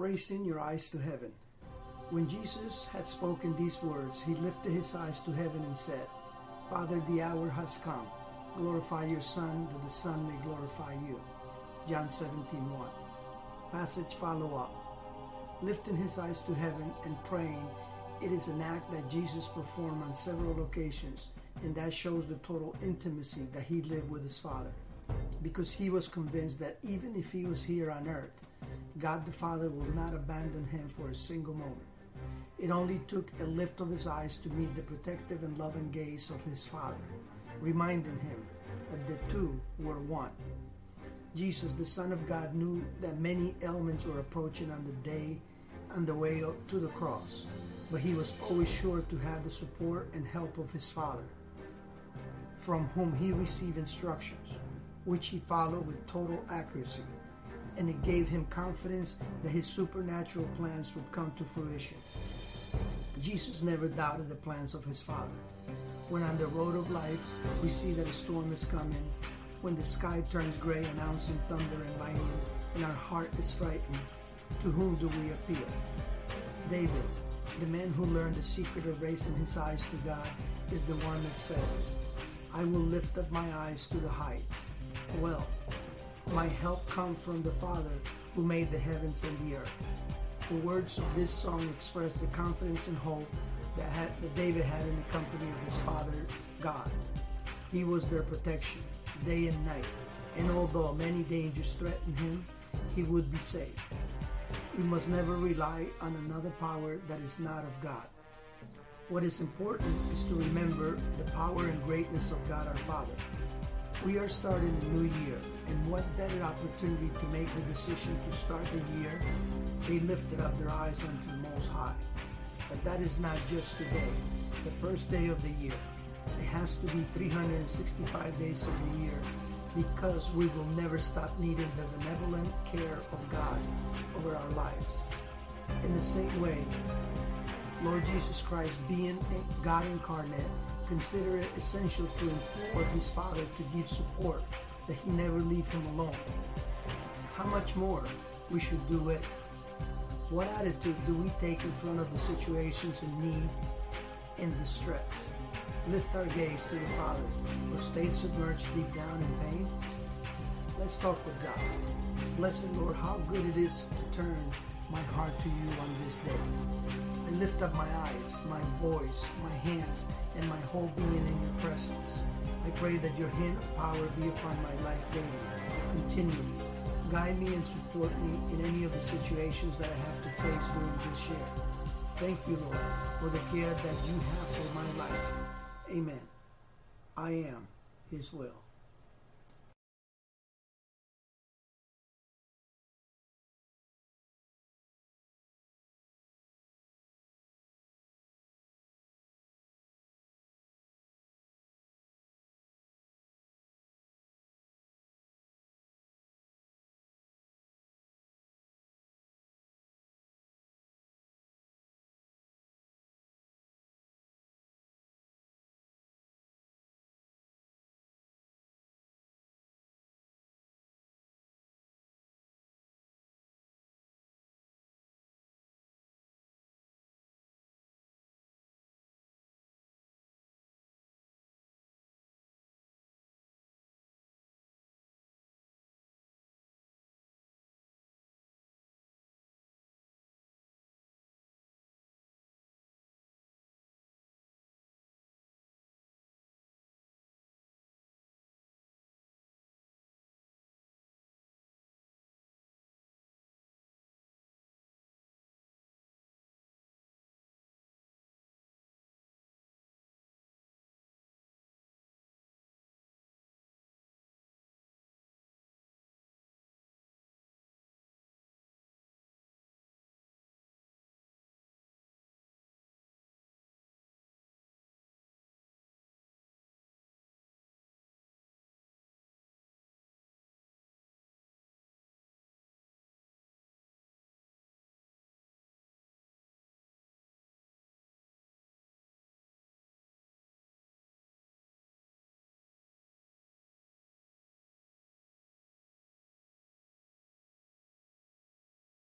raising your eyes to heaven. When Jesus had spoken these words, he lifted his eyes to heaven and said, Father, the hour has come. Glorify your Son, that the Son may glorify you. John 17 1. Passage follow up. Lifting his eyes to heaven and praying, it is an act that Jesus performed on several occasions, and that shows the total intimacy that he lived with his Father. Because he was convinced that even if he was here on earth, God the Father will not abandon him for a single moment. It only took a lift of his eyes to meet the protective and loving gaze of his Father, reminding him that the two were one. Jesus, the Son of God, knew that many elements were approaching on the day on the way to the cross, but he was always sure to have the support and help of his Father, from whom he received instructions, which he followed with total accuracy and it gave him confidence that his supernatural plans would come to fruition. Jesus never doubted the plans of his Father. When on the road of life we see that a storm is coming, when the sky turns gray announcing thunder and lightning, and our heart is frightened, to whom do we appeal? David, the man who learned the secret of raising his eyes to God, is the one that says, I will lift up my eyes to the heights. Well, my help comes from the Father who made the heavens and the earth. The words of this song express the confidence and hope that, had, that David had in the company of his father, God. He was their protection, day and night, and although many dangers threatened him, he would be safe. We must never rely on another power that is not of God. What is important is to remember the power and greatness of God our Father. We are starting a new year, and what better opportunity to make the decision to start the year? They lifted up their eyes unto the Most High. But that is not just today, the first day of the year. It has to be 365 days of the year because we will never stop needing the benevolent care of God over our lives. In the same way, Lord Jesus Christ, being God incarnate, consider it essential to implore his Father to give support, that he never leave him alone. How much more we should do it? What attitude do we take in front of the situations in need and distress? Lift our gaze to the Father or stay submerged deep down in pain? Let's talk with God. Blessed Lord, how good it is to turn my heart to you on this day. I lift up my eyes, my voice, my hands, and my whole being in your presence. I pray that your hand of power be upon my life daily, continually. Guide me and support me in any of the situations that I have to face during this year. Thank you, Lord, for the care that you have for my life. Amen. I am His will.